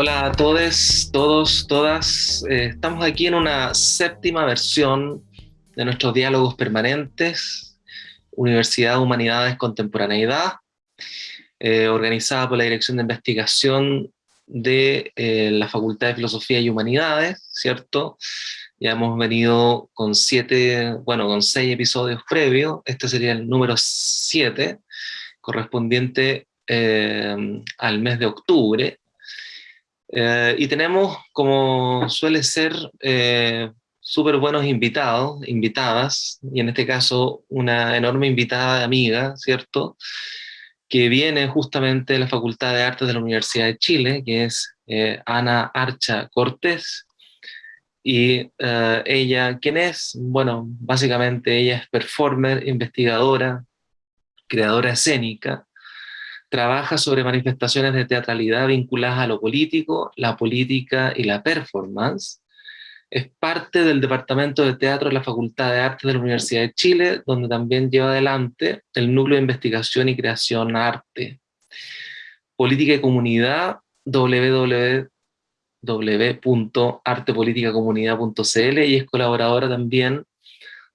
Hola a todos, todos, todas. Eh, estamos aquí en una séptima versión de nuestros diálogos permanentes, Universidad de Humanidades Contemporaneidad, eh, organizada por la Dirección de Investigación de eh, la Facultad de Filosofía y Humanidades, ¿cierto? Ya hemos venido con siete, bueno, con seis episodios previos, este sería el número siete, correspondiente al mes de octubre, eh, y tenemos, como suele ser, eh, súper buenos invitados, invitadas, y en este caso una enorme invitada amiga, ¿cierto? Que viene justamente de la Facultad de Artes de la Universidad de Chile, que es eh, Ana Archa Cortés. Y ella, ¿quién es? Bueno, básicamente ella es performer, investigadora, creadora escénica, trabaja sobre manifestaciones de teatralidad vinculadas a lo político, la política y la performance. Es parte del Departamento de Teatro de la Facultad de Artes de la Universidad de Chile, donde también lleva adelante el Núcleo de Investigación y Creación Arte. Política y Comunidad, www.artepoliticacomunidad.cl y es colaboradora también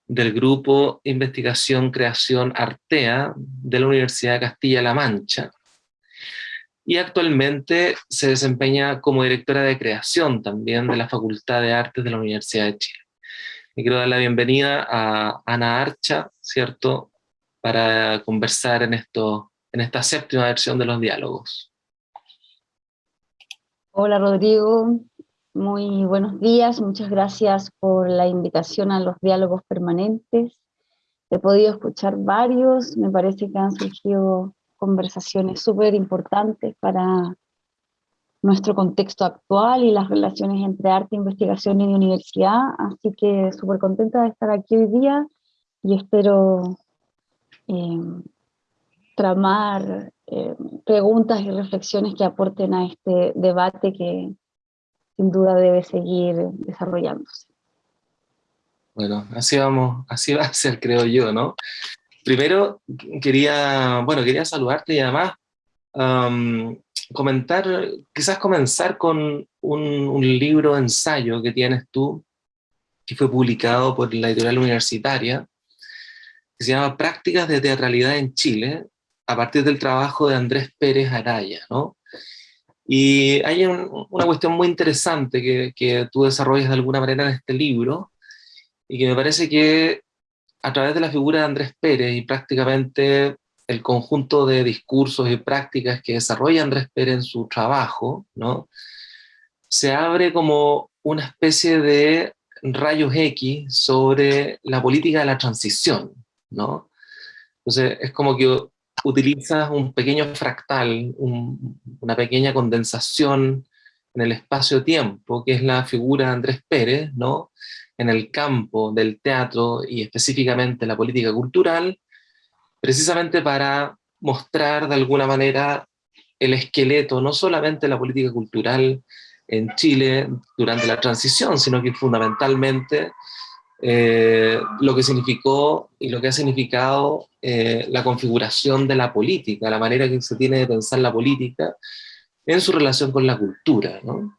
del grupo Investigación Creación Artea de la Universidad de Castilla-La Mancha. Y actualmente se desempeña como directora de creación también de la Facultad de Artes de la Universidad de Chile. Y quiero dar la bienvenida a Ana Archa, ¿cierto?, para conversar en, esto, en esta séptima versión de los diálogos. Hola Rodrigo, muy buenos días, muchas gracias por la invitación a los diálogos permanentes. He podido escuchar varios, me parece que han surgido conversaciones súper importantes para nuestro contexto actual y las relaciones entre arte, investigación y universidad, así que súper contenta de estar aquí hoy día y espero eh, tramar eh, preguntas y reflexiones que aporten a este debate que, sin duda debe seguir desarrollándose. Bueno, así vamos, así va a ser, creo yo, ¿no? Primero quería, bueno, quería saludarte y además comentar, quizás comenzar con un, libro ensayo que tienes tú, que fue publicado por la editorial universitaria, que se llama Prácticas de Teatralidad en Chile, a partir del trabajo de Andrés Pérez Araya, ¿no? Y hay una cuestión muy interesante que, que, tú desarrollas de alguna manera en este libro, y que me parece que a través de la figura de Andrés Pérez y prácticamente el conjunto de discursos y prácticas que desarrolla Andrés Pérez en su trabajo, ¿no? se abre como una especie de rayos X sobre la política de la transición. ¿no? Entonces es como que utilizas un pequeño fractal, una pequeña condensación en el espacio-tiempo, que es la figura de Andrés Pérez, ¿no? en el campo del teatro y específicamente la política cultural, precisamente para mostrar de alguna manera el esqueleto, no solamente la política cultural en Chile durante la transición, sino que fundamentalmente eh, lo que significó y lo que ha significado eh, la configuración de la política, la manera que se tiene de pensar la política en su relación con la cultura. ¿no?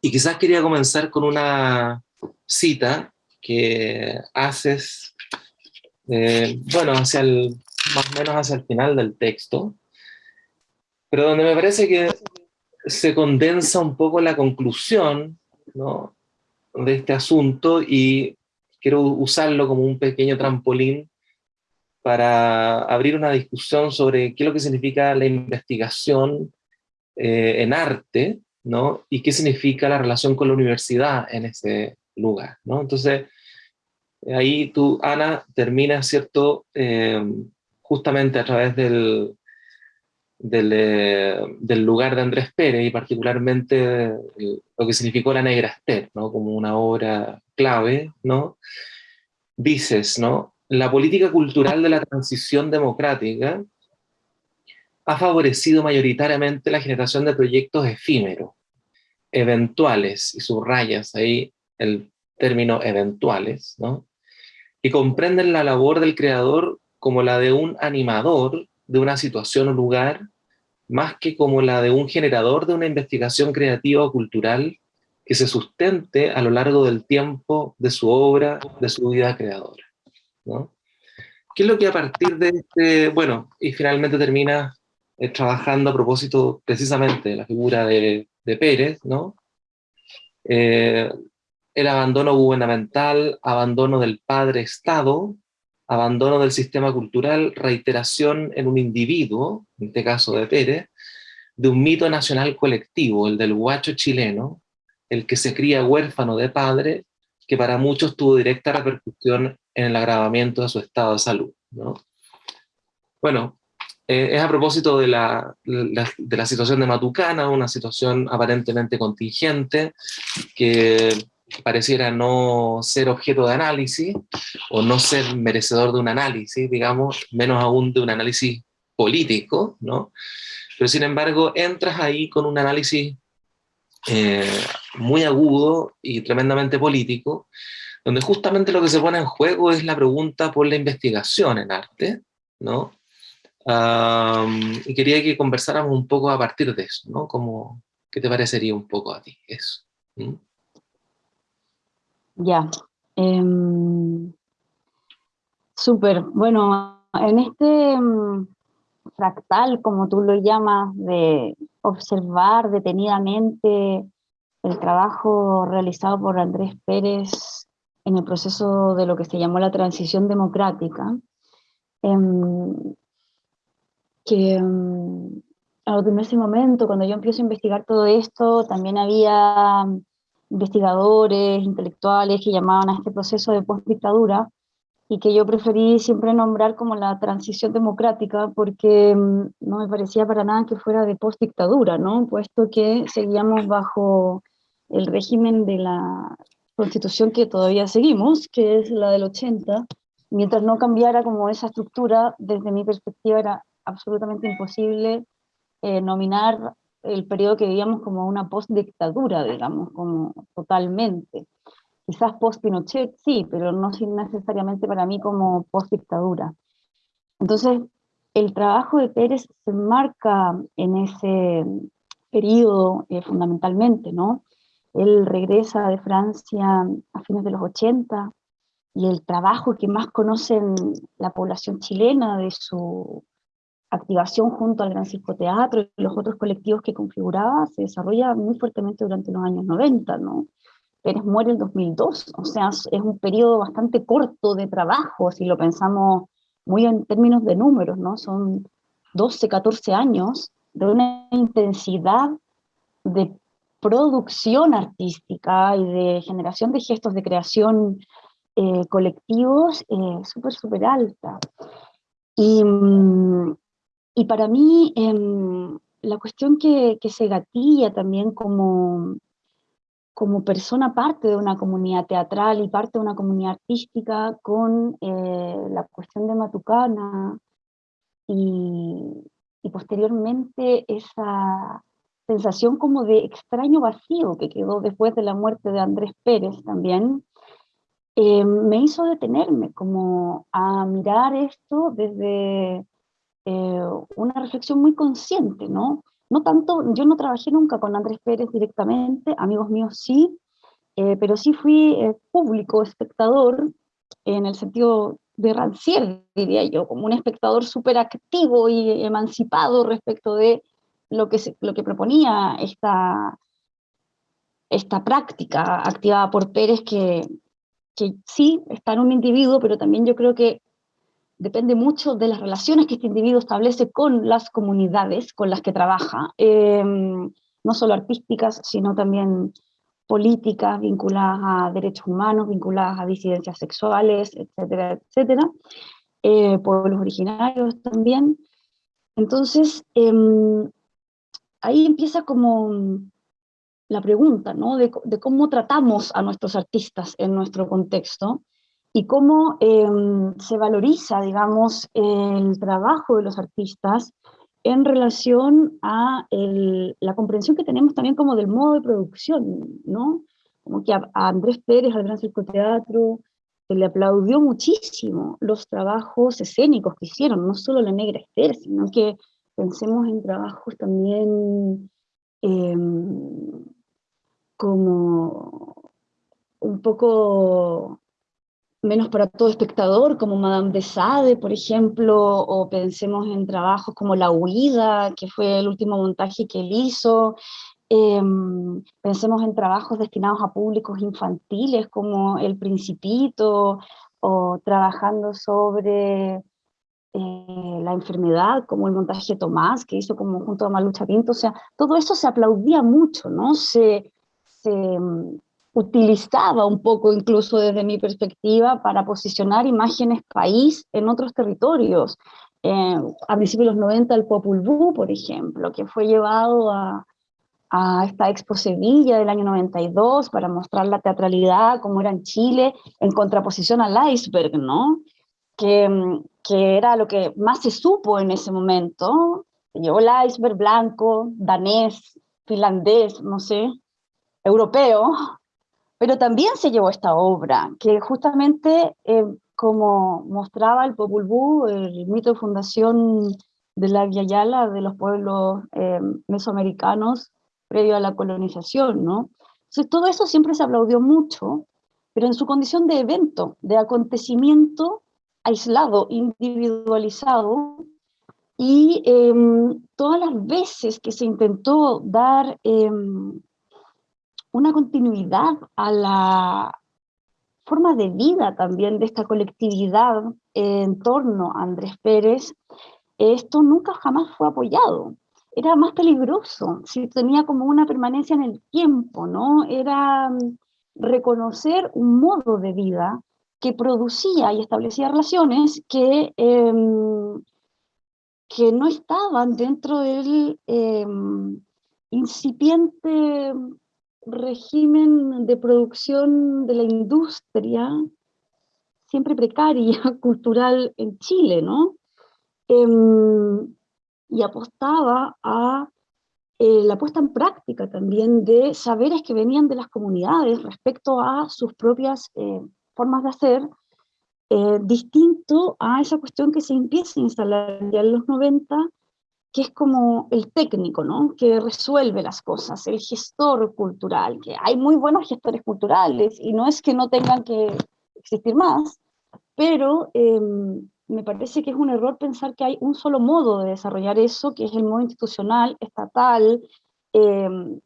Y quizás quería comenzar con una cita que haces, eh, bueno, hacia el, más o menos hacia el final del texto, pero donde me parece que se condensa un poco la conclusión ¿no? de este asunto y quiero usarlo como un pequeño trampolín para abrir una discusión sobre qué es lo que significa la investigación eh, en arte, ¿no? Y qué significa la relación con la universidad en ese lugar, ¿no? Entonces, ahí tú, Ana, terminas, ¿cierto? Eh, justamente a través del, del, eh, del, lugar de Andrés Pérez y particularmente lo que significó la Negra Esther, ¿no? Como una obra clave, ¿no? Dices, ¿no? La política cultural de la transición democrática ha favorecido mayoritariamente la generación de proyectos efímeros, eventuales, y subrayas ahí el término eventuales, ¿no? Y comprenden la labor del creador como la de un animador de una situación o lugar más que como la de un generador de una investigación creativa o cultural que se sustente a lo largo del tiempo de su obra, de su vida creadora. ¿no? ¿Qué es lo que a partir de este, bueno, y finalmente termina eh, trabajando a propósito precisamente de la figura de, de Pérez, ¿no? Eh, el abandono gubernamental, abandono del padre Estado, abandono del sistema cultural, reiteración en un individuo, en este caso de Pérez, de un mito nacional colectivo, el del guacho chileno, el que se cría huérfano de padre, que para muchos tuvo directa repercusión en el agravamiento de su estado de salud. ¿no? Bueno, eh, es a propósito de la, de la situación de Matucana, una situación aparentemente contingente, que pareciera no ser objeto de análisis, o no ser merecedor de un análisis, digamos, menos aún de un análisis político, ¿no? Pero sin embargo, entras ahí con un análisis eh, muy agudo y tremendamente político, donde justamente lo que se pone en juego es la pregunta por la investigación en arte, ¿no? y quería que conversáramos un poco a partir de eso, ¿no? Como, ¿Qué te parecería un poco a ti eso? ¿Mm? Ya. Em, súper. Bueno, en este em, fractal, como tú lo llamas, de observar detenidamente el trabajo realizado por Andrés Pérez en el proceso de lo que se llamó la transición democrática, em, que en ese momento, cuando yo empiezo a investigar todo esto, también había investigadores, intelectuales que llamaban a este proceso de postdictadura, y que yo preferí siempre nombrar como la transición democrática, porque mm, no me parecía para nada que fuera de postdictadura, ¿no? puesto que seguíamos bajo el régimen de la constitución que todavía seguimos, que es la del 80, mientras no cambiara como esa estructura, desde mi perspectiva era absolutamente imposible eh, nominar el periodo que vivíamos como una postdictadura, digamos, como totalmente. Quizás post-Pinochet sí, pero no necesariamente para mí como post-dictadura. Entonces, el trabajo de Pérez se marca en ese periodo eh, fundamentalmente, ¿no? Él regresa de Francia a fines de los 80 y el trabajo que más conocen la población chilena de su activación junto al Gran Circo Teatro y los otros colectivos que configuraba se desarrolla muy fuertemente durante los años 90, ¿no? Pérez muere en 2002, o sea, es un periodo bastante corto de trabajo, si lo pensamos muy en términos de números, ¿no? Son 12, 14 años de una intensidad de producción artística y de generación de gestos de creación eh, colectivos eh, súper, súper alta. Y, mm, y para mí, em, la cuestión que, se gatilla también como, como persona parte de una comunidad teatral y parte de una comunidad artística con eh, la cuestión de Matucana y, posteriormente esa sensación como de extraño vacío que quedó después de la muerte de Andrés Pérez también, em, me hizo detenerme como a mirar esto desde eh, una reflexión muy consciente, ¿no? No tanto, yo no trabajé nunca con Andrés Pérez directamente, amigos míos sí, eh, pero sí fui eh, público, espectador, en el sentido de Rancière, diría yo, como un espectador súper activo y emancipado respecto de lo que, lo que proponía esta, esta práctica activada por Pérez, que, que sí está en un individuo, pero también yo creo que depende mucho de las relaciones que este individuo establece con las comunidades con las que trabaja, em, no solo artísticas, sino también políticas vinculadas a derechos humanos, vinculadas a disidencias sexuales, etcétera, etcétera, eh, pueblos originarios también. Entonces, em, ahí empieza como la pregunta, ¿no? De, de, cómo tratamos a nuestros artistas en nuestro contexto, y cómo em, se valoriza, digamos, el trabajo de los artistas en relación a la comprensión que tenemos también como del modo de producción, ¿no? Como que a, Andrés Pérez, al Gran Circo Teatro, se le aplaudió muchísimo los trabajos escénicos que hicieron, no solo la Negra Esther, sino que pensemos en trabajos también em, como un poco menos para todo espectador, como Madame de Sade, por ejemplo, o pensemos en trabajos como La Huida, que fue el último montaje que él hizo, em, pensemos en trabajos destinados a públicos infantiles, como El Principito, o trabajando sobre eh, la enfermedad, como el montaje Tomás, que hizo como junto a Malucha Pinto, o sea, todo eso se aplaudía mucho, ¿no? Se, utilizaba un poco incluso desde mi perspectiva para posicionar imágenes país en otros territorios. Eh, a principios de los 90 el Popul Vuh, por ejemplo, que fue llevado a, a esta Expo Sevilla del año 92 para mostrar la teatralidad como era en Chile, en contraposición al iceberg, ¿no? Que, que era lo que más se supo en ese momento. Se llevó el iceberg blanco, danés, finlandés, no sé, europeo, pero también se llevó esta obra, que justamente, eh, como mostraba el Popul Vuh, el mito de fundación de la Yala, de los pueblos eh, mesoamericanos previo a la colonización, ¿no? Entonces todo eso siempre se aplaudió mucho, pero en su condición de evento, de acontecimiento aislado, individualizado, y em, todas las veces que se intentó dar em, una continuidad a la forma de vida también de esta colectividad en torno a Andrés Pérez, esto nunca jamás fue apoyado. Era más peligroso, si tenía como una permanencia en el tiempo, ¿no? Era mm, reconocer un modo de vida que producía y establecía relaciones que, em, que no estaban dentro del em, incipiente régimen de producción de la industria, siempre precaria, cultural en Chile, ¿no? Em, y apostaba a eh, la puesta en práctica también de saberes que venían de las comunidades respecto a sus propias eh, formas de hacer, eh, distinto a esa cuestión que se empieza a instalar ya en los 90 que es como el técnico, ¿no? Que resuelve las cosas, el gestor cultural, que hay muy buenos gestores culturales, y no es que no tengan que existir más, pero em, me parece que es un error pensar que hay un solo modo de desarrollar eso, que es el modo institucional, estatal, em,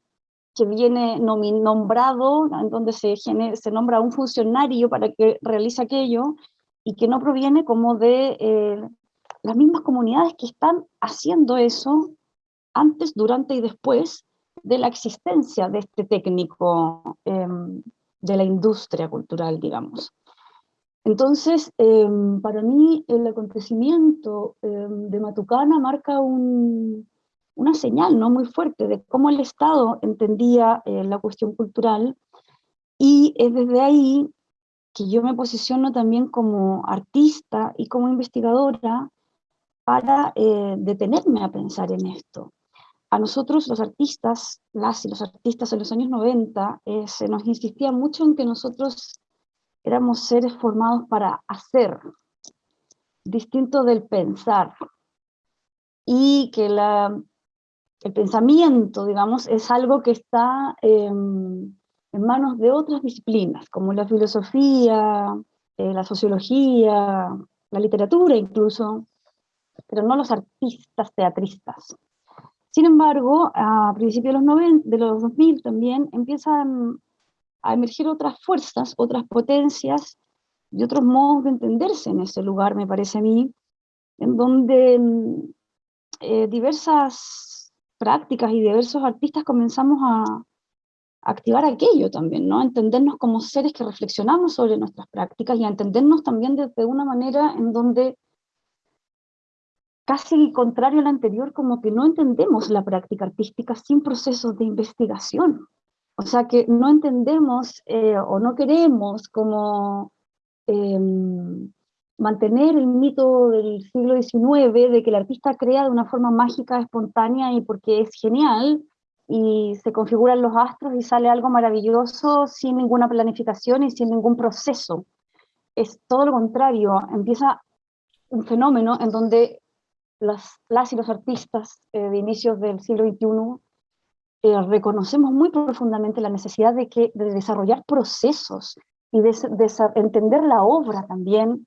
que viene nombrado, en donde se, se nombra un funcionario para que realice aquello, y que no proviene como de eh, las mismas comunidades que están haciendo eso antes, durante y después de la existencia de este técnico em, de la industria cultural, digamos. Entonces, em, para mí el acontecimiento em, de Matucana marca una señal ¿no? muy fuerte de cómo el Estado entendía eh, la cuestión cultural y es desde ahí que yo me posiciono también como artista y como investigadora para eh, detenerme a pensar en esto. A nosotros los artistas, las y los artistas en los años 90, eh, se nos insistía mucho en que nosotros éramos seres formados para hacer, distinto del pensar, y que el pensamiento, digamos, es algo que está en manos de otras disciplinas, como la filosofía, eh, la sociología, la literatura incluso, pero no los artistas teatristas. Sin embargo, a principios de los, 90, de los 2000 también empiezan a emerger otras fuerzas, otras potencias y otros modos de entenderse en ese lugar, me parece a mí, en donde mm, eh, diversas prácticas y diversos artistas comenzamos a, activar aquello también, ¿no? entendernos como seres que reflexionamos sobre nuestras prácticas y a entendernos también de una manera en donde casi contrario al anterior, como que no entendemos la práctica artística sin procesos de investigación. O sea que no entendemos eh, o no queremos como em, mantener el mito del siglo XIX de que el artista crea de una forma mágica, espontánea y porque es genial, y se configuran los astros y sale algo maravilloso sin ninguna planificación y sin ningún proceso. Es todo lo contrario, empieza un fenómeno en donde las, y los artistas eh, de inicios del siglo XXI eh, reconocemos muy profundamente la necesidad de, que, de desarrollar procesos y de, entender la obra también,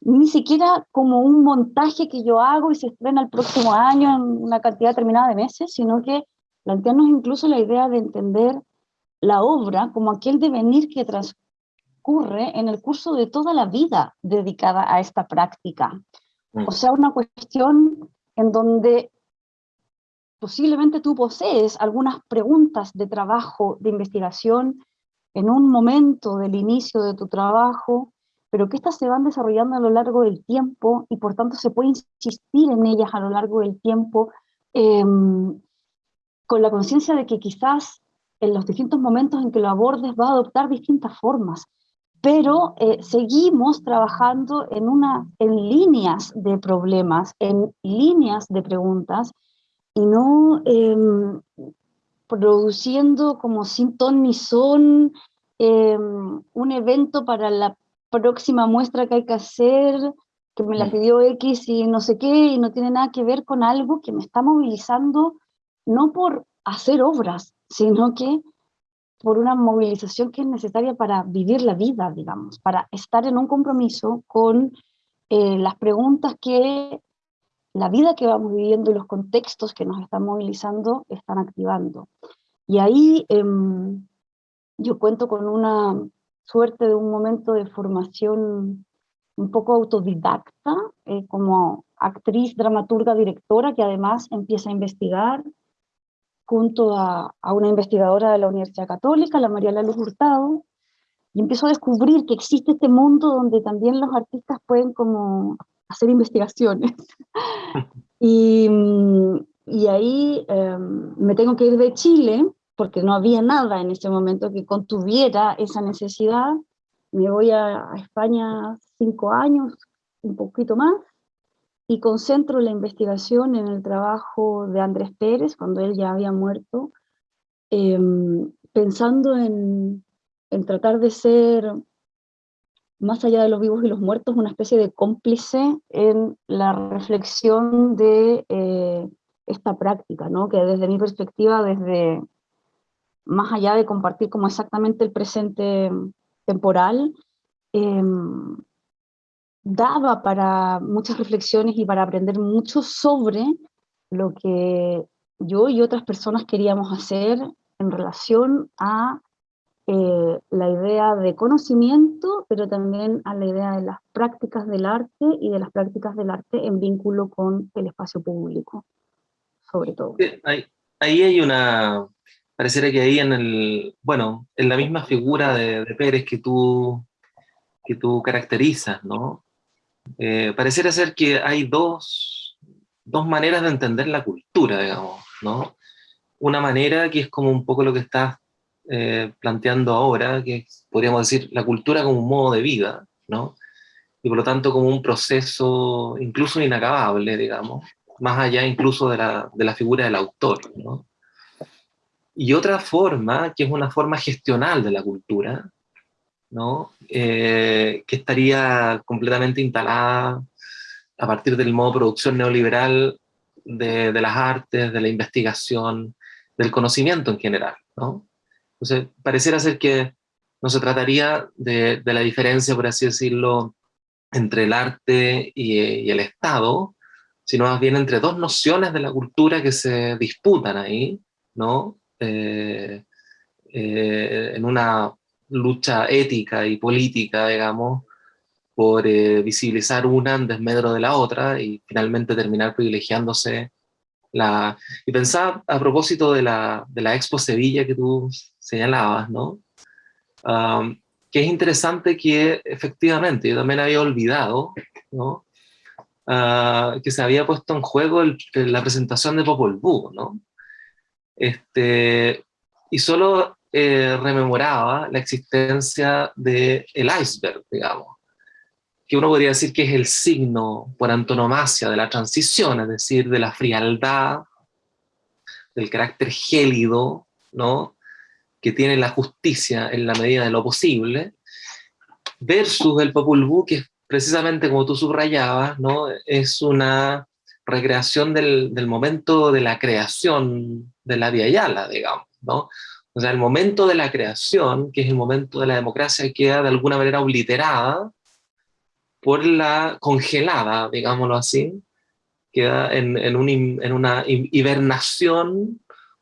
ni siquiera como un montaje que yo hago y se estrena el próximo año en una cantidad determinada de meses, sino que plantearnos incluso la idea de entender la obra como aquel devenir que transcurre en el curso de toda la vida dedicada a esta práctica. O sea, una cuestión en donde posiblemente tú posees algunas preguntas de trabajo, de investigación, en un momento del inicio de tu trabajo, pero que éstas se van desarrollando a lo largo del tiempo y por tanto se puede insistir en ellas a lo largo del tiempo em, con la conciencia de que quizás en los distintos momentos en que lo abordes va a adoptar distintas formas, pero eh, seguimos trabajando en, una, en líneas de problemas, en líneas de preguntas, y no em, produciendo como sin ton ni son em, un evento para la próxima muestra que hay que hacer, que me la mm. pidió X y no sé qué, y no tiene nada que ver con algo que me está movilizando, no por hacer obras, sino que por una movilización que es necesaria para vivir la vida, digamos, para estar en un compromiso con eh, las preguntas que la vida que vamos viviendo y los contextos que nos están movilizando están activando. Y ahí em, yo cuento con una suerte de un momento de formación un poco autodidacta, eh, como actriz, dramaturga, directora, que además empieza a investigar junto a, a, una investigadora de la Universidad Católica, la María Luz Hurtado, y empiezo a descubrir que existe este mundo donde también los artistas pueden como hacer investigaciones. y, y, ahí em, me tengo que ir de Chile, porque no había nada en ese momento que contuviera esa necesidad. Me voy a, España cinco años, un poquito más, y concentro la investigación en el trabajo de Andrés Pérez, cuando él ya había muerto, em, pensando en, en tratar de ser más allá de los vivos y los muertos, una especie de cómplice en la reflexión de eh, esta práctica, ¿no? que desde mi perspectiva, desde más allá de compartir como exactamente el presente temporal, em, daba para muchas reflexiones y para aprender mucho sobre lo que yo y otras personas queríamos hacer en relación a eh, la idea de conocimiento, pero también a la idea de las prácticas del arte y de las prácticas del arte en vínculo con el espacio público, sobre todo. Ahí, ahí hay una, pareciera que ahí en el, bueno, en la misma figura de, Pérez que tú, que tú caracterizas, ¿no? Eh, pareciera ser que hay dos, dos maneras de entender la cultura, digamos, ¿no? Una manera que es como un poco lo que estás eh, planteando ahora, que podríamos decir la cultura como un modo de vida, ¿no? Y por lo tanto como un proceso incluso inacabable, digamos, más allá incluso de la, de la figura del autor, ¿no? Y otra forma, que es una forma gestional de la cultura, ¿no? Eh, que estaría completamente instalada a partir del modo producción neoliberal de, de, las artes, de la investigación, del conocimiento en general, ¿no? Entonces, pareciera ser que no se trataría de, la diferencia, por así decirlo, entre el arte y, el Estado, sino más bien entre dos nociones de la cultura que se disputan ahí, ¿no? Eh, eh, en una lucha ética y política, digamos, por eh, visibilizar una en desmedro de la otra y finalmente terminar privilegiándose la... Y pensaba a propósito de la, de la Expo Sevilla que tú señalabas, ¿no? que es interesante que efectivamente, yo también había olvidado, ¿no? Ah, que se había puesto en juego la presentación de Popol Vuh, ¿no? Este, y solo eh, rememoraba la existencia del el iceberg, digamos, que uno podría decir que es el signo por antonomasia de la transición, es decir, de la frialdad, del carácter gélido, ¿no? que tiene la justicia en la medida de lo posible, versus el Popul Vuh, que precisamente como tú subrayabas, ¿no? es una recreación del, momento de la creación de la Via Yala, digamos, ¿no? O sea, el momento de la creación, que es el momento de la democracia, queda de alguna manera obliterada por la congelada, digámoslo así, queda en, en, un, en una hibernación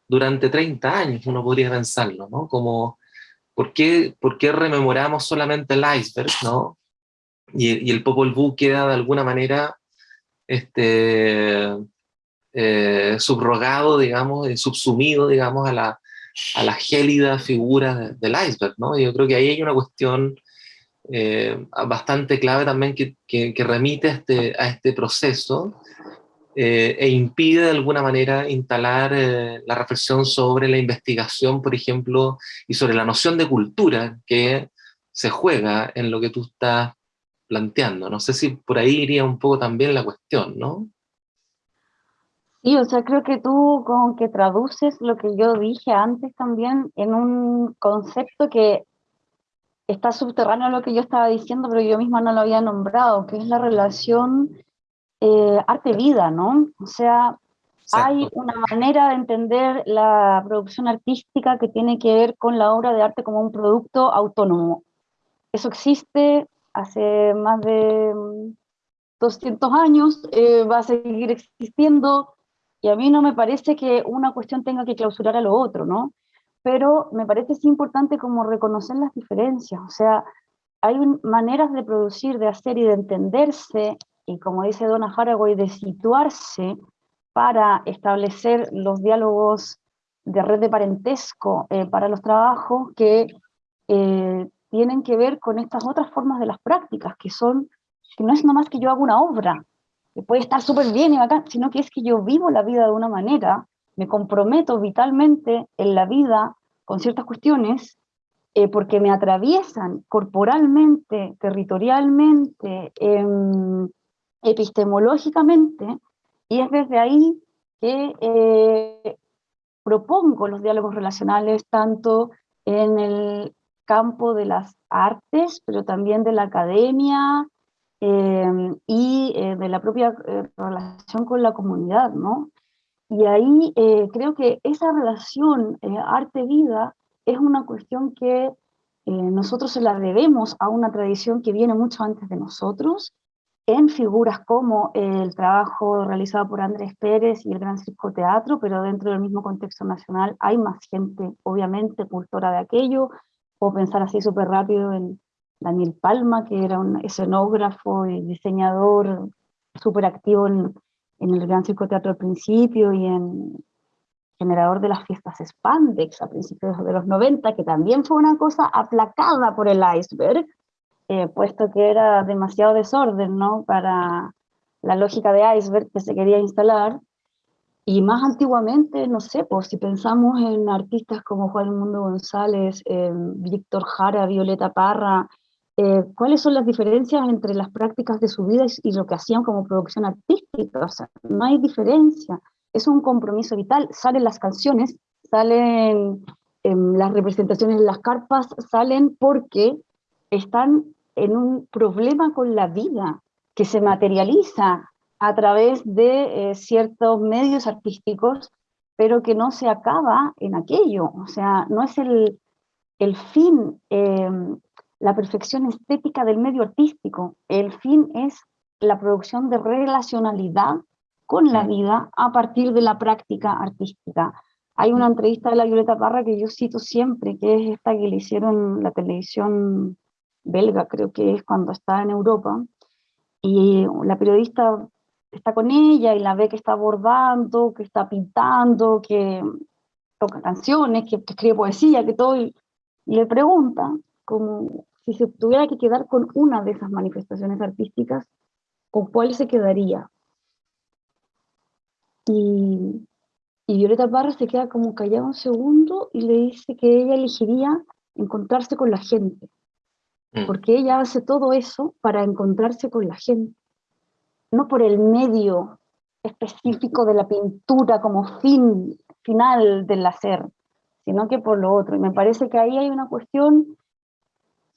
durante 30 años, uno podría pensarlo, ¿no? Como, ¿por qué, por qué rememoramos solamente el iceberg, ¿no? Y, y el Popol Vuh queda de alguna manera este, eh, subrogado, digamos, subsumido, digamos, a la, a la gélida figura del iceberg, ¿no? Yo creo que ahí hay una cuestión eh, bastante clave también que, remite a este, este proceso eh, e impide de alguna manera instalar la reflexión sobre la investigación, por ejemplo, y sobre la noción de cultura que se juega en lo que tú estás planteando. No sé si por ahí iría un poco también la cuestión, ¿no? Sí, o sea, creo que tú con que traduces lo que yo dije antes también en un concepto que está subterráneo a lo que yo estaba diciendo, pero yo misma no lo había nombrado, que es la relación eh, arte-vida, ¿no? O sea, hay una manera de entender la producción artística que tiene que ver con la obra de arte como un producto autónomo. Eso existe, hace más de 200 mm, años, eh, va a seguir existiendo, y a mí no me parece que una cuestión tenga que clausurar a lo otro, ¿no? Pero me parece sí importante como reconocer las diferencias, o sea, hay maneras de producir, de hacer y de entenderse, y como dice Donna Haraway, de situarse para establecer los diálogos de red de parentesco eh, para los trabajos que eh, tienen que ver con estas otras formas de las prácticas, que son, que no es nomás que yo haga una obra, que puede estar súper bien y bacán, sino que es que yo vivo la vida de una manera, me comprometo vitalmente en la vida con ciertas cuestiones, eh, porque me atraviesan corporalmente, territorialmente, em, epistemológicamente, y es desde ahí que eh, propongo los diálogos relacionales tanto en el campo de las artes, pero también de la academia em, y eh, de la propia eh, relación con la comunidad, ¿no? Y ahí eh, creo que esa relación arte-vida es una cuestión que nosotros se la debemos a una tradición que viene mucho antes de nosotros, en figuras como el trabajo realizado por Andrés Pérez y el Gran Circo Teatro, pero dentro del mismo contexto nacional hay más gente, obviamente, cultora de aquello, Puedo pensar así súper rápido en Daniel Palma, que era un escenógrafo y diseñador súper activo en, el Gran Circo Teatro al principio y en generador de las fiestas Spandex a principios de los 90, que también fue una cosa aplacada por el iceberg, eh, puesto que era demasiado desorden ¿no? para la lógica de iceberg que se quería instalar, y más antiguamente, no sé, pues si pensamos en artistas como Juan Mundo González, eh, Víctor Jara, Violeta Parra, eh, ¿cuáles son las diferencias entre las prácticas de su vida y lo que hacían como producción artística? O sea, no hay diferencia, es un compromiso vital. Salen las canciones, salen em, las representaciones en las carpas, salen porque están en un problema con la vida que se materializa a través de eh, ciertos medios artísticos, pero que no se acaba en aquello. O sea, no es el, el fin, em, la perfección estética del medio artístico. El fin es la producción de relacionalidad con la vida a partir de la práctica artística. Hay una entrevista de la Violeta Parra que yo cito siempre, que es esta que le hicieron en la televisión belga, creo que es cuando está en Europa, y la periodista está con ella y la ve que está bordando, que está pintando, que toca canciones, que, escribe poesía, que todo, y, le pregunta como si se tuviera que quedar con una de esas manifestaciones artísticas, ¿con cuál se quedaría? Y, y Violeta Parra se queda como callada un segundo y le dice que ella elegiría encontrarse con la gente, mm. porque ella hace todo eso para encontrarse con la gente no por el medio específico de la pintura como fin final del hacer, sino que por lo otro. Y me parece que ahí hay una cuestión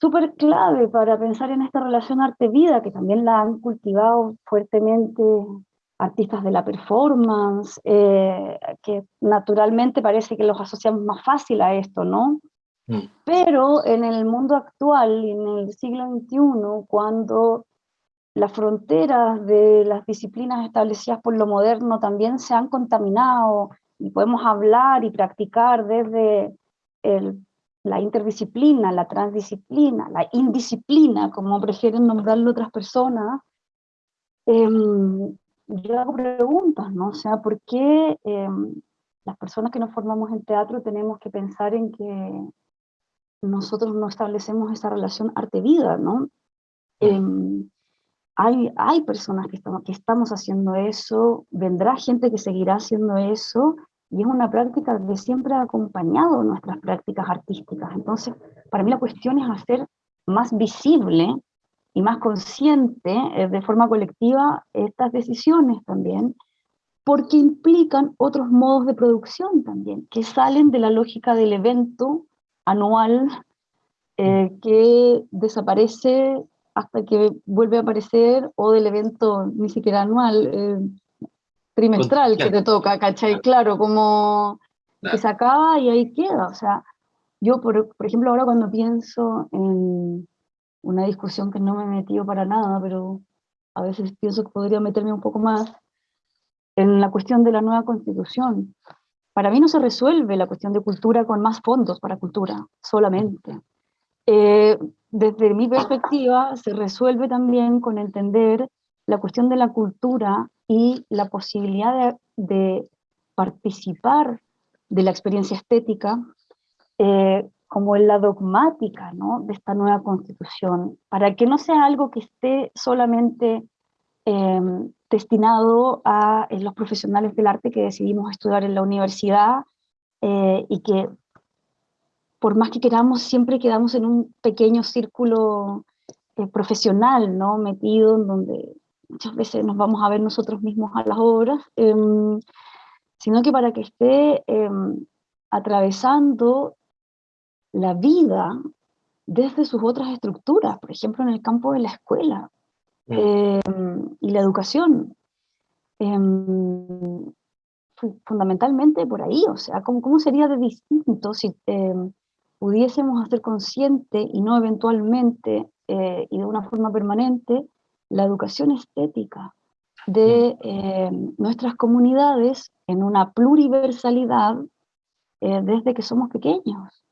súper clave para pensar en esta relación arte-vida, que también la han cultivado fuertemente artistas de la performance, eh, que naturalmente parece que los asociamos más fácil a esto, ¿no? Mm. Pero en el mundo actual, en el siglo XXI, cuando las fronteras de las disciplinas establecidas por lo moderno también se han contaminado y podemos hablar y practicar desde la interdisciplina, la transdisciplina, la indisciplina, como prefieren nombrarlo otras personas, em, yo hago preguntas, ¿no? O sea, ¿por qué em, las personas que nos formamos en teatro tenemos que pensar en que nosotros no establecemos esa relación arte-vida, ¿no? Em, hay, hay personas que estamos, que estamos haciendo eso, vendrá gente que seguirá haciendo eso, y es una práctica que siempre ha acompañado nuestras prácticas artísticas. Entonces, para mí la cuestión es hacer más visible y más consciente eh, de forma colectiva estas decisiones también, porque implican otros modos de producción también, que salen de la lógica del evento anual eh, que desaparece hasta que vuelve a aparecer, o del evento ni siquiera anual, eh, trimestral que te toca, ¿cachai? Claro, como que se acaba y ahí queda. O sea, yo, por, por ejemplo, ahora cuando pienso en una discusión que no me he metido para nada, pero a veces pienso que podría meterme un poco más, en la cuestión de la nueva constitución. Para mí no se resuelve la cuestión de cultura con más fondos para cultura, solamente. Eh, desde mi perspectiva, se resuelve también con entender la cuestión de la cultura y la posibilidad de, participar de la experiencia estética eh, como en la dogmática de esta nueva constitución, para que no sea algo que esté solamente em, destinado a los profesionales del arte que decidimos estudiar en la universidad eh, y que por más que queramos, siempre quedamos en un pequeño círculo eh, profesional, ¿no? Metido en donde muchas veces nos vamos a ver nosotros mismos a las obras, em, sino que para que esté em, atravesando la vida desde sus otras estructuras, por ejemplo en el campo de la escuela em, y la educación. fundamentalmente por ahí, o sea, ¿cómo, ¿cómo, sería de distinto si pudiésemos hacer consciente y no eventualmente eh, y de una forma permanente la educación estética de eh, nuestras comunidades en una pluriversalidad eh, desde que somos pequeños.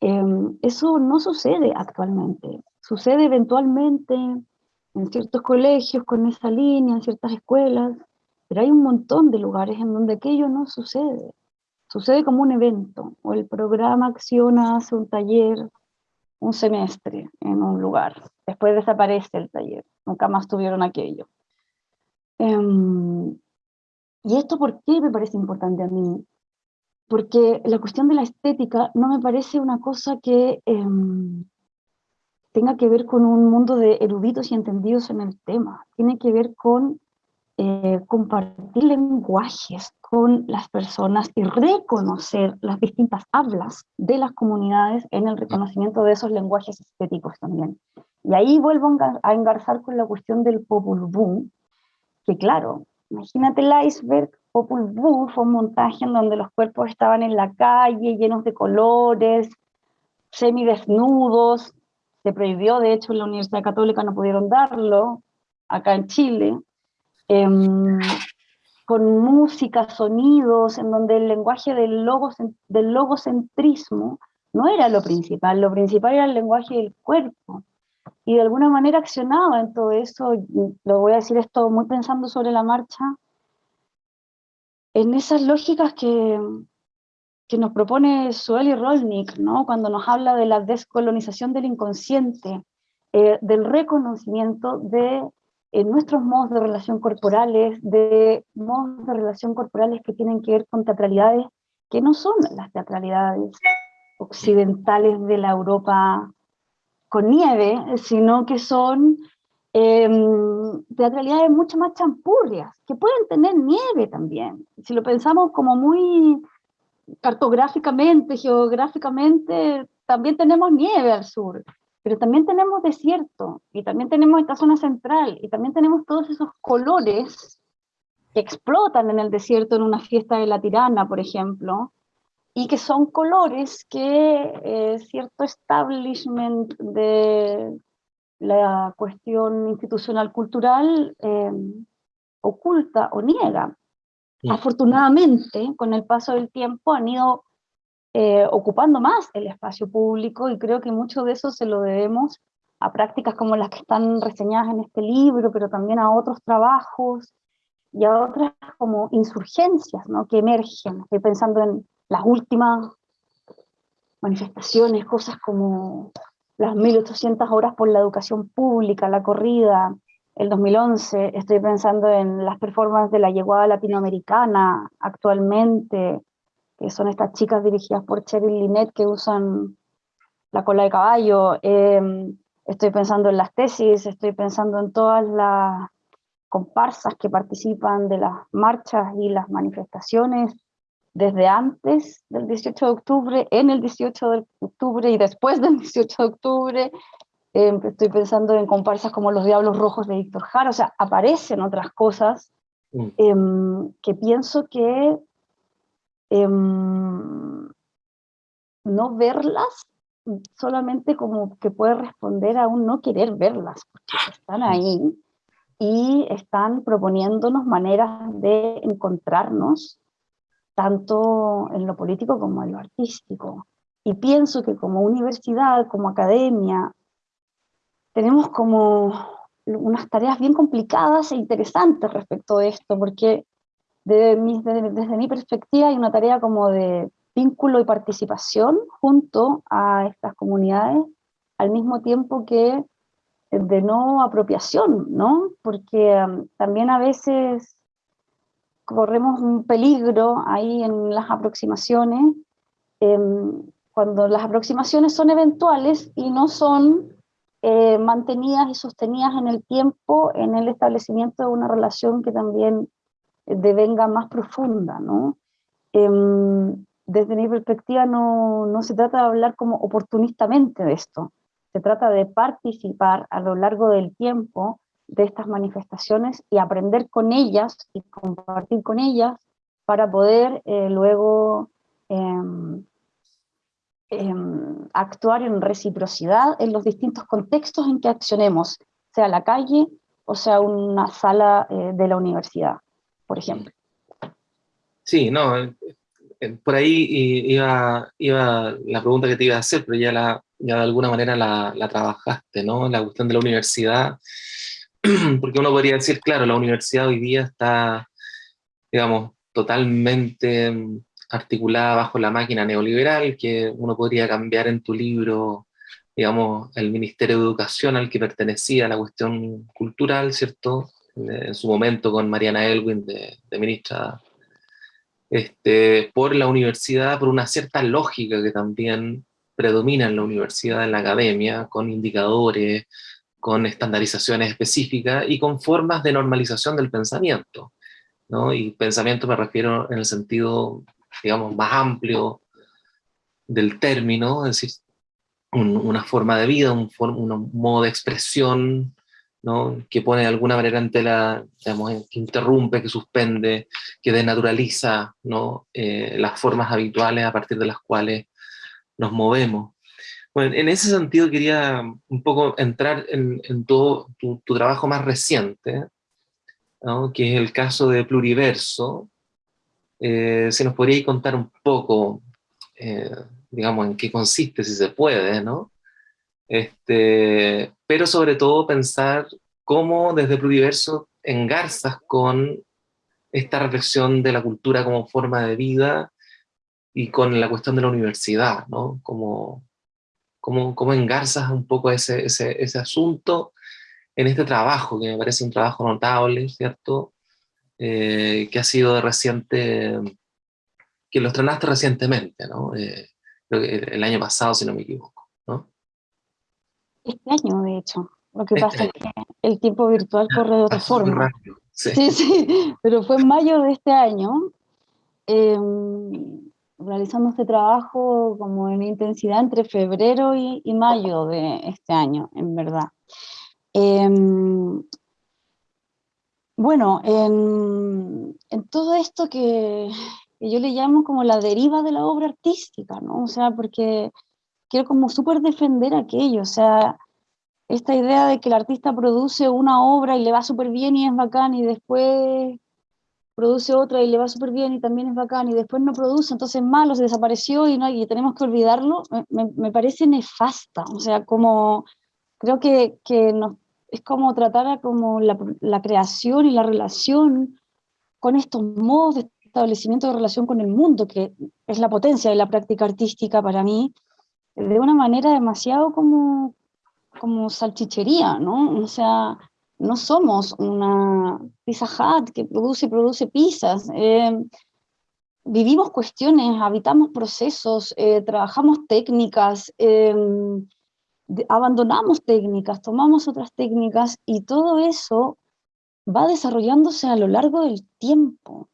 Em, eso no sucede actualmente, sucede eventualmente en ciertos colegios con esa línea, en ciertas escuelas, pero hay un montón de lugares en donde aquello no sucede. Sucede como un evento, o el programa acciona, hace un taller, un semestre en un lugar, después desaparece el taller, nunca más tuvieron aquello. Em, ¿Y esto por qué me parece importante a mí? Porque la cuestión de la estética no me parece una cosa que em, tenga que ver con un mundo de eruditos y entendidos en el tema, tiene que ver con eh, compartir lenguajes con las personas y reconocer las distintas hablas de las comunidades en el reconocimiento de esos lenguajes estéticos también. Y ahí vuelvo a engarzar con la cuestión del Popul Vuh, que claro, imagínate el iceberg, Popul Vuh fue un montaje en donde los cuerpos estaban en la calle, llenos de colores, semidesnudos, se prohibió, de hecho en la Universidad Católica no pudieron darlo, acá en Chile, Em, con música, sonidos, en donde el lenguaje del, logos, del logocentrismo no era lo principal, lo principal era el lenguaje del cuerpo. Y de alguna manera accionaba en todo eso, lo voy a decir esto muy pensando sobre la marcha, en esas lógicas que, que nos propone Sueli Rolnik, ¿no? cuando nos habla de la descolonización del inconsciente, eh, del reconocimiento de en nuestros modos de relación corporales, de modos de relación corporales que tienen que ver con teatralidades que no son las teatralidades occidentales de la Europa con nieve, sino que son em, teatralidades mucho más champurrias, que pueden tener nieve también. Si lo pensamos como muy cartográficamente, geográficamente, también tenemos nieve al sur pero también tenemos desierto, y también tenemos esta zona central, y también tenemos todos esos colores que explotan en el desierto en una fiesta de la tirana, por ejemplo, y que son colores que eh, cierto establishment de la cuestión institucional cultural eh, oculta o niega. Afortunadamente, con el paso del tiempo han ido eh, ocupando más el espacio público y creo que mucho de eso se lo debemos a prácticas como las que están reseñadas en este libro, pero también a otros trabajos y a otras como insurgencias ¿no? que emergen. Estoy pensando en las últimas manifestaciones, cosas como las 1800 horas por la educación pública, la corrida, el 2011, estoy pensando en las performances de la llegada latinoamericana actualmente, que son estas chicas dirigidas por Cheryl Linet que usan la cola de caballo, em, estoy pensando en las tesis, estoy pensando en todas las comparsas que participan de las marchas y las manifestaciones desde antes del 18 de octubre, en el 18 de octubre y después del 18 de octubre. Em, estoy pensando en comparsas como Los Diablos Rojos de Víctor Jara, o sea, aparecen otras cosas mm. em, que pienso que em, no verlas solamente como que puede responder a un no querer verlas, porque están ahí y están proponiéndonos maneras de encontrarnos tanto en lo político como en lo artístico. Y pienso que como universidad, como academia, tenemos como unas tareas bien complicadas e interesantes respecto de esto, porque desde mi perspectiva hay una tarea como de vínculo y participación junto a estas comunidades, al mismo tiempo que de no apropiación, ¿no? Porque um, también a veces corremos un peligro ahí en las aproximaciones, em, cuando las aproximaciones son eventuales y no son eh, mantenidas y sostenidas en el tiempo en el establecimiento de una relación que también devenga más profunda, ¿no? Em, desde mi perspectiva no, no se trata de hablar como oportunistamente de esto, se trata de participar a lo largo del tiempo de estas manifestaciones y aprender con ellas y compartir con ellas para poder eh, luego em, em, actuar en reciprocidad en los distintos contextos en que accionemos, sea la calle o sea una sala eh, de la universidad, por ejemplo. Sí, no, eh, por ahí iba, iba la pregunta que te iba a hacer, pero ya, la, ya de alguna manera la, la trabajaste, ¿no? La cuestión de la universidad porque uno podría decir, claro, la universidad hoy día está, digamos, totalmente mm, articulada bajo la máquina neoliberal, que uno podría cambiar en tu libro, digamos, el Ministerio de Educación al que pertenecía la cuestión cultural, ¿cierto? En su momento con Mariana Elwin de, de ministra, este, por la universidad, por una cierta lógica que también predomina en la universidad, en la academia, con indicadores, con estandarizaciones específicas y con formas de normalización del pensamiento. ¿no? Y pensamiento me refiero en el sentido, digamos, más amplio del término, es decir, una forma de vida, un, modo de expresión, ¿no? que pone de alguna manera ante la, digamos, que interrumpe, que suspende, que denaturaliza ¿no? Eh, las formas habituales a partir de las cuales nos movemos. Bueno, en ese sentido quería un poco entrar en, todo tu, trabajo más reciente, que es el caso de Pluriverso. Eh, si nos podría contar un poco, eh, digamos, en qué consiste, si se puede, ¿no? Este, pero sobre todo pensar cómo desde Pluriverso engarzas con esta reflexión de la cultura como forma de vida y con la cuestión de la universidad, ¿no? Como, cómo, cómo engarzas un poco ese, ese, ese, asunto en este trabajo, que me parece un trabajo notable, ¿cierto? Eh, que ha sido de reciente, que lo estrenaste recientemente, ¿no? Eh, el año pasado, si no me equivoco. Este año, de hecho. Lo que este pasa es que el tiempo virtual corre de otra forma. Sí. sí. sí, pero fue en mayo de este año. Eh, realizando este trabajo como en intensidad entre febrero y, mayo de este año, en verdad. Em, Bueno, en, todo esto que, yo le llamo como la deriva de la obra artística, ¿no? O sea, porque quiero como súper defender aquello, o sea, esta idea de que el artista produce una obra y le va súper bien y es bacán y después produce otra y le va súper bien y también es bacán y después no produce, entonces es malo, se desapareció y, no, y tenemos que olvidarlo, me, me parece nefasta, o sea, como creo que, que nos es como tratar a como la, la, creación y la relación con estos modos de establecimiento de relación con el mundo, que es la potencia de la práctica artística para mí, de una manera demasiado como, como salchichería, ¿no? O sea, no somos una pizza hut que produce y produce pizzas. Eh, vivimos cuestiones, habitamos procesos, eh, trabajamos técnicas, eh, abandonamos técnicas, tomamos otras técnicas y todo eso va desarrollándose a lo largo del tiempo.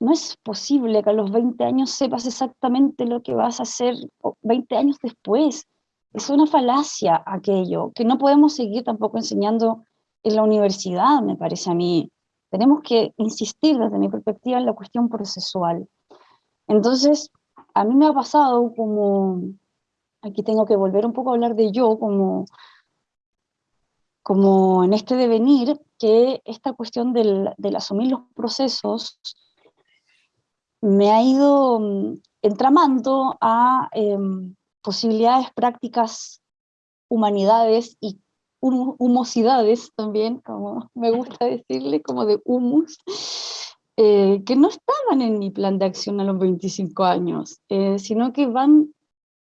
No es posible que a los 20 años sepas exactamente lo que vas a hacer 20 años después. Es una falacia aquello, que no podemos seguir tampoco enseñando en la universidad, me parece a mí. Tenemos que insistir desde mi perspectiva en la cuestión procesual. Entonces, a mí me ha pasado como aquí tengo que volver un poco a hablar de yo como, como en este devenir, que esta cuestión del, asumir los procesos me ha ido mm, entramando a em, posibilidades prácticas, humanidades y humosidades también, como me gusta decirle, como de humus, eh, que no estaban en mi plan de acción a los 25 años, eh, sino que van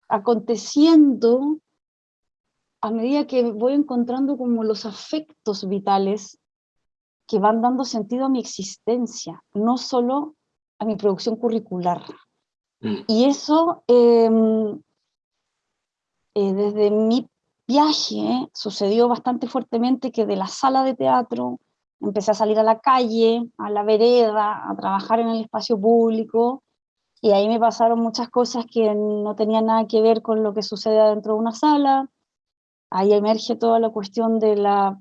aconteciendo a medida que voy encontrando como los afectos vitales que van dando sentido a mi existencia, no solo a mi producción curricular. Mm. Y eso, em, eh, desde mi viaje, sucedió bastante fuertemente que de la sala de teatro empecé a salir a la calle, a la vereda, a trabajar en el espacio público, y ahí me pasaron muchas cosas que no tenían nada que ver con lo que sucede dentro de una sala. Ahí emerge toda la cuestión de la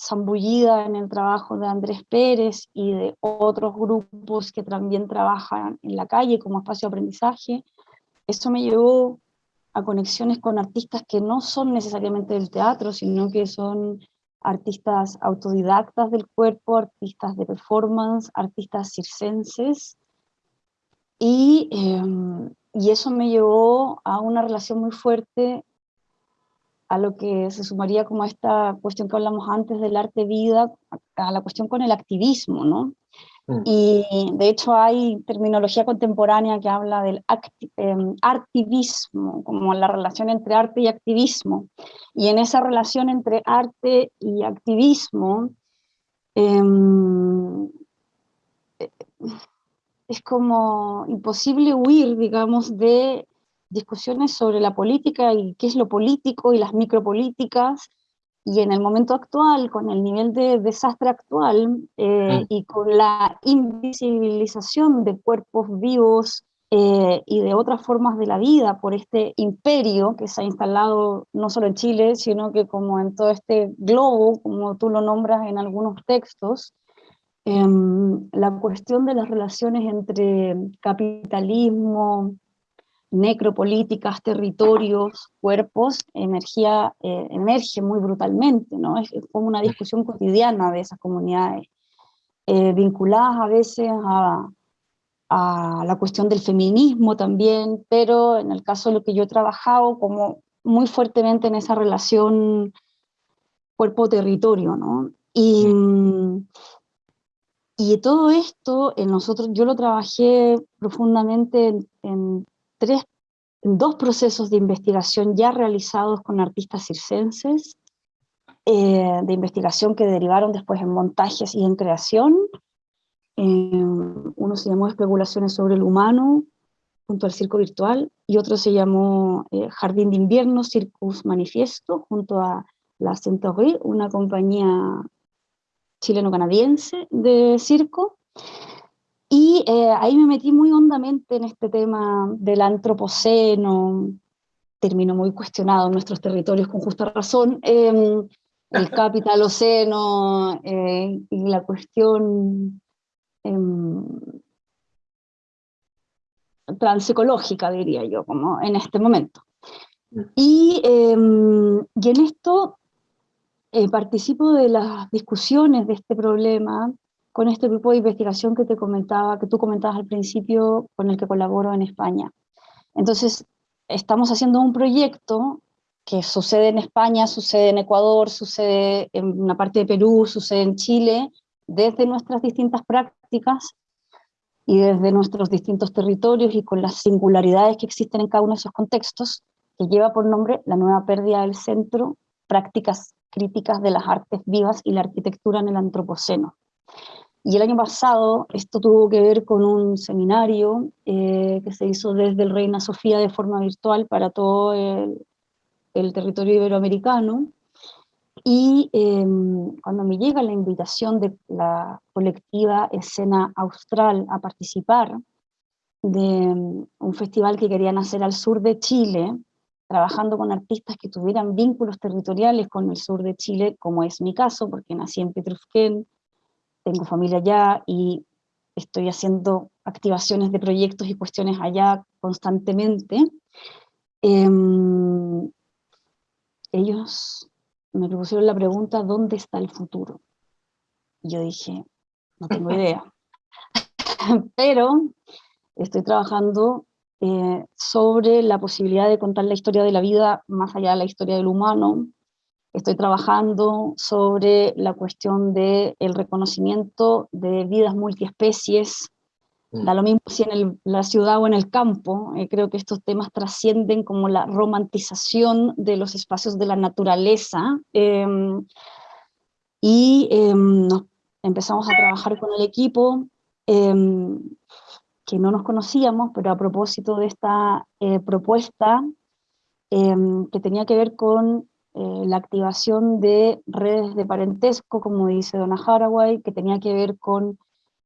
zambullida en el trabajo de Andrés Pérez y de otros grupos que también trabajan en la calle como espacio de aprendizaje. Esto me llevó a conexiones con artistas que no son necesariamente del teatro, sino que son artistas autodidactas del cuerpo, artistas de performance, artistas circenses, y, em, y eso me llevó a una relación muy fuerte a lo que se sumaría como a esta cuestión que hablamos antes del arte-vida, a la cuestión con el activismo, ¿no? Mm. Y de hecho hay terminología contemporánea que habla del em, activismo, como la relación entre arte y activismo. Y en esa relación entre arte y activismo, eh, es como imposible huir, digamos, de discusiones sobre la política y qué es lo político y las micropolíticas, y en el momento actual, con el nivel de desastre actual eh, mm. y con la invisibilización de cuerpos vivos eh, y de otras formas de la vida por este imperio que se ha instalado no solo en Chile, sino que como en todo este globo, como tú lo nombras en algunos textos, Em, la cuestión de las relaciones entre capitalismo, necropolíticas, territorios, cuerpos, energía, eh, emerge muy brutalmente, ¿no? Es, como una discusión cotidiana de esas comunidades, eh, vinculadas a veces a, a, la cuestión del feminismo también, pero en el caso de lo que yo he trabajado, como muy fuertemente en esa relación cuerpo-territorio, ¿no? Y, y todo esto, en nosotros, yo lo trabajé profundamente en, tres, dos procesos de investigación ya realizados con artistas circenses, eh, de investigación que derivaron después en montajes y en creación. Eh, uno se llamó Especulaciones sobre el humano, junto al Circo Virtual, y otro se llamó eh, Jardín de Invierno, Circus Manifiesto, junto a la Centauri, una compañía chileno-canadiense de circo, y eh, ahí me metí muy hondamente en este tema del antropoceno, término muy cuestionado en nuestros territorios con justa razón, em, el capital oceno eh, y la cuestión em, transecológica, diría yo, como en este momento. Mm. Y, em, y en esto eh, participo de las discusiones de este problema con este grupo de investigación que te comentaba, que tú comentabas al principio, con el que colaboro en España. Entonces, estamos haciendo un proyecto que sucede en España, sucede en Ecuador, sucede en una parte de Perú, sucede en Chile, desde nuestras distintas prácticas y desde nuestros distintos territorios y con las singularidades que existen en cada uno de esos contextos, que lleva por nombre La nueva pérdida del centro, prácticas críticas de las artes vivas y la arquitectura en el antropoceno. Y el año pasado esto tuvo que ver con un seminario eh, que se hizo desde el Reina Sofía de forma virtual para todo el, territorio iberoamericano. Y em, cuando me llega la invitación de la colectiva Escena Austral a participar de em, un festival que querían hacer al sur de Chile, trabajando con artistas que tuvieran vínculos territoriales con el sur de Chile, como es mi caso, porque nací en Petrusquén, tengo familia allá y estoy haciendo activaciones de proyectos y cuestiones allá constantemente, em, ellos me propusieron la pregunta, ¿dónde está el futuro? Y yo dije, no tengo idea. Pero estoy trabajando eh, sobre la posibilidad de contar la historia de la vida más allá de la historia del humano, Estoy trabajando sobre la cuestión del el reconocimiento de vidas multiespecies, mm. da lo mismo si en la ciudad o en el campo, eh, creo que estos temas trascienden como la romantización de los espacios de la naturaleza, em, y em, empezamos a trabajar con el equipo, em, que no nos conocíamos, pero a propósito de esta eh, propuesta, que tenía que ver con eh, la activación de redes de parentesco, como dice Donna Haraway, que tenía que ver con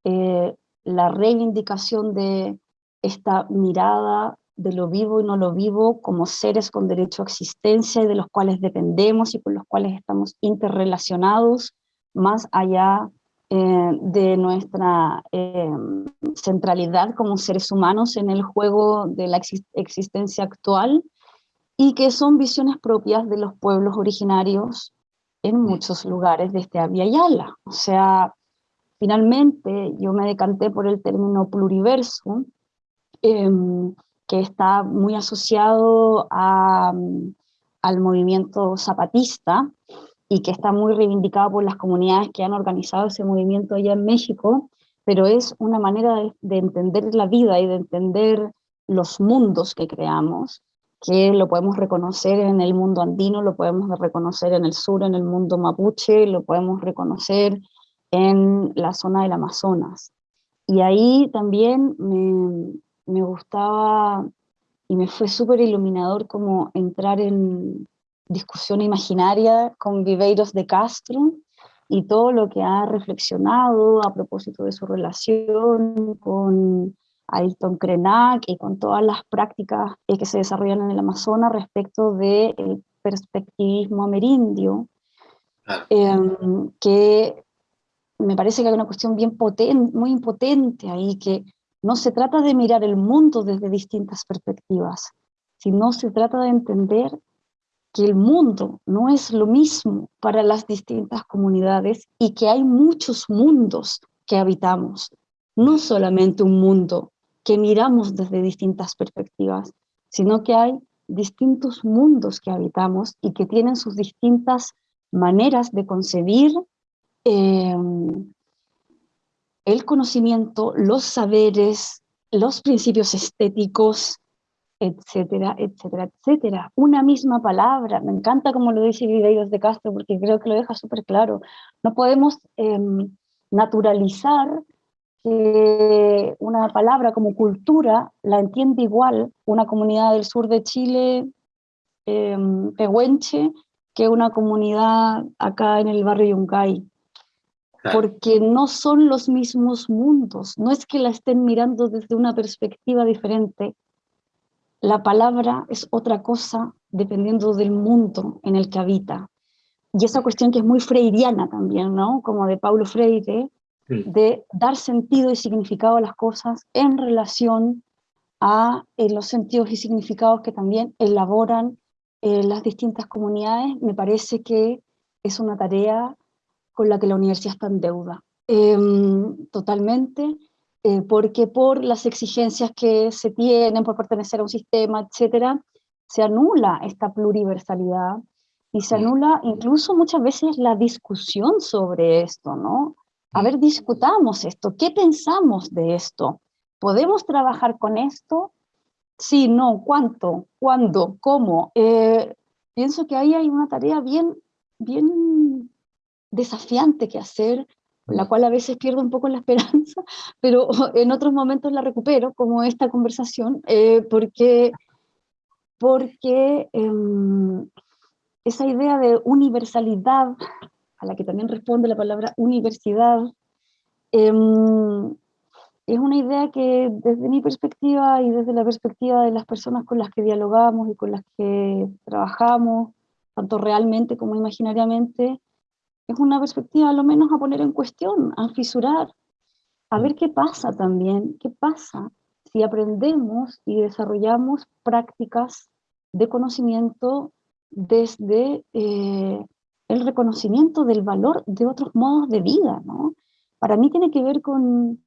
eh, la reivindicación de esta mirada de lo vivo y no lo vivo como seres con derecho a existencia y de los cuales dependemos y con los cuales estamos interrelacionados más allá eh, de nuestra centralidad como seres humanos en el juego de la existencia actual y que son visiones propias de los pueblos originarios en muchos lugares de este Yala. O sea, finalmente yo me decanté por el término pluriverso, em, que está muy asociado al movimiento zapatista y que está muy reivindicado por las comunidades que han organizado ese movimiento allá en México, pero es una manera de entender la vida y de entender los mundos que creamos, que lo podemos reconocer en el mundo andino, lo podemos reconocer en el sur, en el mundo mapuche, lo podemos reconocer en la zona del Amazonas. Y ahí también me, me gustaba y me fue súper iluminador como entrar en discusión imaginaria con Viveiros de Castro y todo lo que ha reflexionado a propósito de su relación con Ailton Krenak y con todas las prácticas eh, que se desarrollan en el Amazonas respecto del perspectivismo amerindio, em, que me parece que hay una cuestión bien potente, muy impotente ahí, que no se trata de mirar el mundo desde distintas perspectivas, sino se trata de entender que el mundo no es lo mismo para las distintas comunidades y que hay muchos mundos que habitamos, no solamente un mundo que miramos desde distintas perspectivas, sino que hay distintos mundos que habitamos y que tienen sus distintas maneras de concebir eh, el conocimiento, los saberes, los principios estéticos, etcétera, etcétera, etcétera. Una misma palabra, me encanta como lo dice Videiros de Castro, porque creo que lo deja súper claro. No podemos em, naturalizar que una palabra como cultura la entiende igual una comunidad del sur de Chile, eh, pehuenche, que una comunidad acá en el barrio Yungay. Porque no son los mismos mundos, no es que la estén mirando desde una perspectiva diferente. La palabra es otra cosa dependiendo del mundo en el que habita. y esa cuestión que es muy freiriana también, ¿no? Como de Paulo Freire, de dar sentido y significado a las cosas en relación a eh, los sentidos y significados que también elaboran eh, las distintas comunidades, me parece que es una tarea con la que la universidad está en deuda. Em, totalmente, eh, porque por las exigencias que se tienen por pertenecer a un sistema, etcétera, se anula esta pluriversalidad y se anula incluso muchas veces la discusión sobre esto, ¿no? A ver, discutamos esto, ¿qué pensamos de esto? ¿Podemos trabajar con esto? Sí, no, ¿cuánto? ¿Cuándo? ¿Cómo? Eh, pienso que ahí hay una tarea bien, bien desafiante que hacer, la cual a veces pierdo un poco la esperanza, pero en otros momentos la recupero, como esta conversación, eh, porque, porque em, esa idea de universalidad, a la que también responde la palabra universidad, em, es una idea que desde mi perspectiva y desde la perspectiva de las personas con las que dialogamos y con las que trabajamos, tanto realmente como imaginariamente, es una perspectiva a lo menos a poner en cuestión, a fisurar, a ver qué pasa también, qué pasa si aprendemos y desarrollamos prácticas de conocimiento desde eh, reconocimiento del valor de otros modos de vida, ¿no? Para mí tiene que ver con,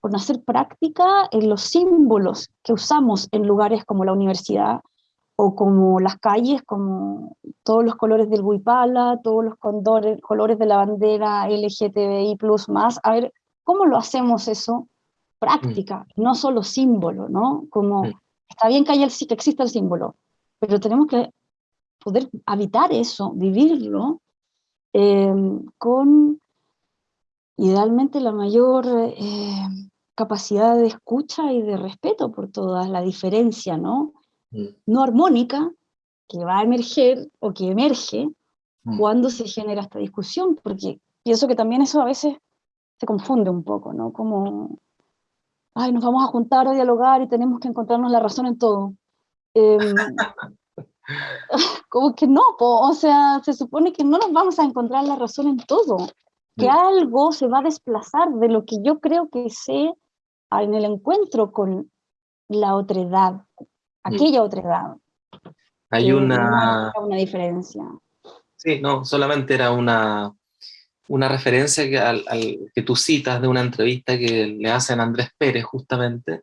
con hacer práctica en los símbolos que usamos en lugares como la universidad, o como las calles, como todos los colores del Huipala, todos los condores, colores de la bandera LGTBI+, más, a ver, ¿cómo lo hacemos eso? Práctica, mm. no solo símbolo, ¿no? Como, está bien que, haya el, que exista el símbolo, pero tenemos que poder habitar eso, vivirlo, eh, con idealmente la mayor eh, capacidad de escucha y de respeto por toda la diferencia, ¿no? Mm. no armónica que va a emerger o que emerge mm. cuando se genera esta discusión, porque pienso que también eso a veces se confunde un poco, ¿no? Como, ay, nos vamos a juntar a dialogar y tenemos que encontrarnos la razón en todo. Em, como que no, o sea, se supone que no nos vamos a encontrar la razón en todo, que mm. algo se va a desplazar de lo que yo creo que sé en el encuentro con la otredad, Mm. aquella otra edad. Hay una... una diferencia. Sí, no, solamente era una, una referencia que, al, que tú citas de una entrevista que le hacen a Andrés Pérez justamente,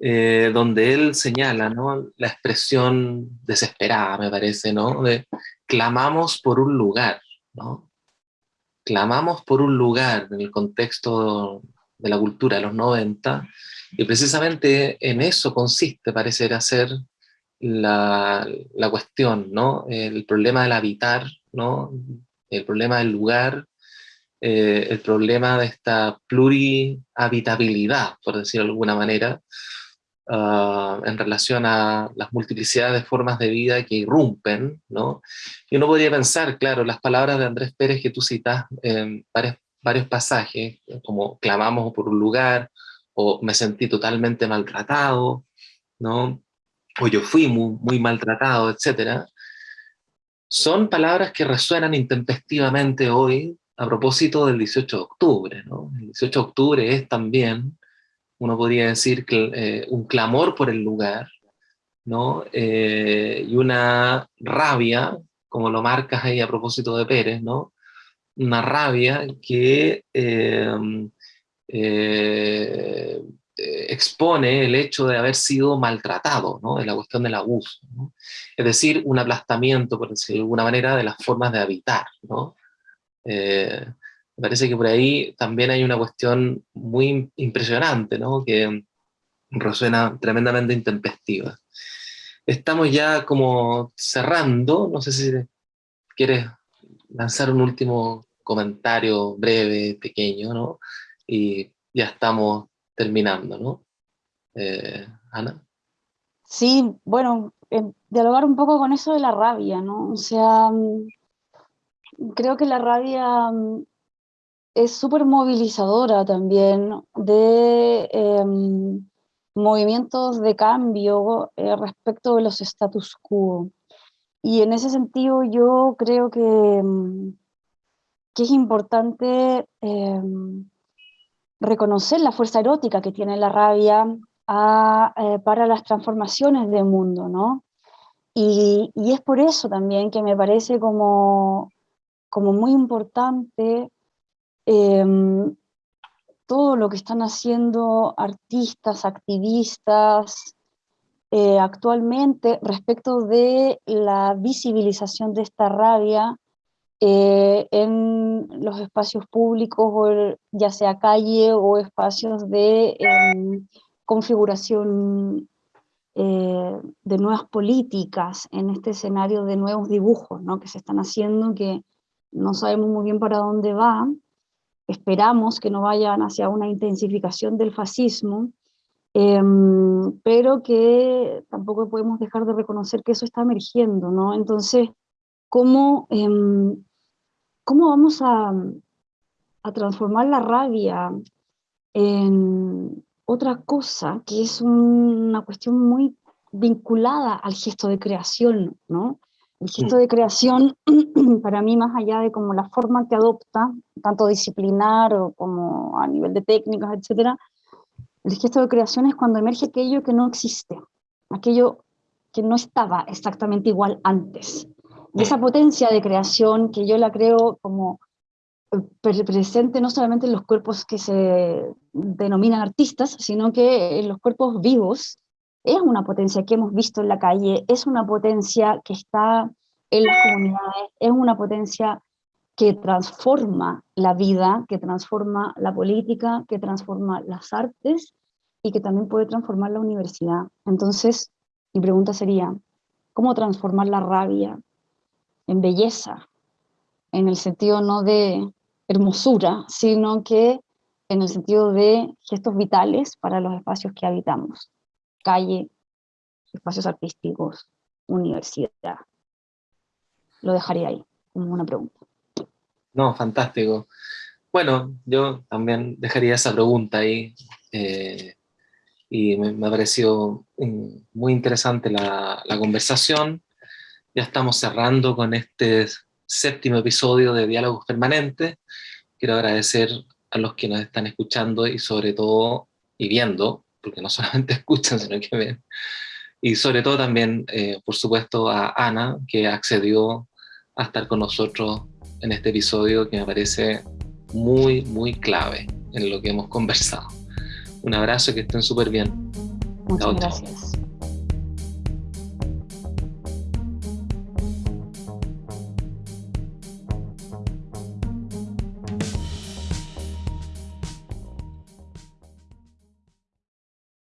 eh, donde él señala ¿no? la expresión desesperada, me parece, ¿no? de clamamos por un lugar, ¿no? clamamos por un lugar en el contexto de la cultura de los 90, y precisamente en eso consiste, parecer ser la, la, cuestión, ¿no? El problema del habitar, ¿no? El problema del lugar, eh, el problema de esta plurihabitabilidad, por decirlo de alguna manera, ah, en relación a las multiplicidades de formas de vida que irrumpen, ¿no? Y uno podría pensar, claro, las palabras de Andrés Pérez que tú citas en varios, varios pasajes, como clamamos por un lugar, o me sentí totalmente maltratado, ¿no? o yo fui muy, muy maltratado, etc. Son palabras que resuenan intempestivamente hoy a propósito del 18 de octubre. ¿no? El 18 de octubre es también, uno podría decir, eh, un clamor por el lugar, ¿no? Eh, y una rabia, como lo marcas ahí a propósito de Pérez, ¿no? una rabia que eh, eh, expone el hecho de haber sido maltratado, ¿no? de la cuestión del abuso. Es decir, un aplastamiento, por decirlo de alguna manera, de las formas de habitar. ¿no? Eh, me parece que por ahí también hay una cuestión muy impresionante, ¿no? que resuena tremendamente intempestiva. Estamos ya como cerrando, no sé si quieres lanzar un último comentario breve, pequeño, ¿no? y ya estamos terminando, ¿no? Eh, Ana. Sí, bueno, dialogar un poco con eso de la rabia, ¿no? O sea, mm, creo que la rabia mm, es súper movilizadora también de em, movimientos de cambio eh, respecto de los status quo. y en ese sentido yo creo que, mm, que es importante em, reconocer la fuerza erótica que tiene la rabia eh, para las transformaciones del mundo, ¿no? Y, es por eso también que me parece como, como muy importante em, todo lo que están haciendo artistas, activistas, eh, actualmente respecto de la visibilización de esta rabia eh, en los espacios públicos, ya sea calle o espacios de em, configuración eh, de nuevas políticas en este escenario de nuevos dibujos ¿no? que se están haciendo, que no sabemos muy bien para dónde va, esperamos que no vayan hacia una intensificación del fascismo, em, pero que tampoco podemos dejar de reconocer que eso está emergiendo, ¿no? Entonces, ¿cómo, em, cómo vamos a, transformar la rabia en, otra cosa que es una cuestión muy vinculada al gesto de creación, ¿no? El gesto de creación, para mí, más allá de como la forma que adopta, tanto disciplinar o como a nivel de técnicas, etcétera, el gesto de creación es cuando emerge aquello que no existe, aquello que no estaba exactamente igual antes. Y esa potencia de creación que yo la creo como presente no solamente en los cuerpos que se denominan artistas, sino que en los cuerpos vivos, es una potencia que hemos visto en la calle, es una potencia que está en las comunidades, es una potencia que transforma la vida, que transforma la política, que transforma las artes y que también puede transformar la universidad. Entonces, mi pregunta sería, ¿cómo transformar la rabia en belleza? En el sentido no de hermosura, sino que en el sentido de gestos vitales para los espacios que habitamos, calle, espacios artísticos, universidad. Lo dejaría ahí, como una pregunta. No, fantástico. Bueno, yo también dejaría esa pregunta ahí, eh, y me, ha parecido mm, muy interesante la, la conversación. Ya estamos cerrando con este séptimo episodio de Diálogos Permanentes. Quiero agradecer a los que nos están escuchando y sobre todo, y viendo, porque no solamente escuchan, sino que ven, y sobre todo también, eh, por supuesto, a Ana, que accedió a estar con nosotros en este episodio que me parece muy, muy clave en lo que hemos conversado. Un abrazo, que estén súper bien. Muchas gracias.